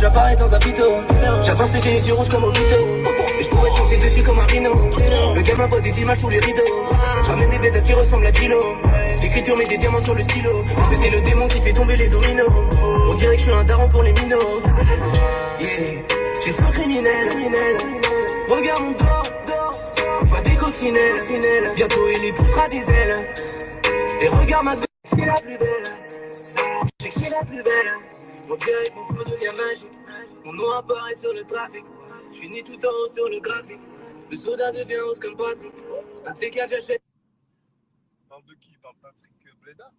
j'apparais dans un pito. J'avance et j'ai les yeux rouges comme au. Et je pourrais foncer dessus comme un rhino. Le gamin voit des images sous les rideaux. J'ramène des bêtes qui ressemblent à Kilo. L'écriture met des diamants sur le stylo. Mais c'est le démon qui fait tomber les dominos. On dirait que je suis un daron pour les minots. J'ai le criminel. Regarde mon dos. Vois des coccinelles. Bientôt il y poussera des ailes. Et regarde ma c'est la plus belle. Je sais que c'est la plus belle. Mon que mon flow devient magique. Mon nom apparaît sur le trafic. Je finis tout en haut sur le graphique. Le soda devient rose comme Patrick. Un de ces j'achète. Parle de qui? Parle Patrick Bleda.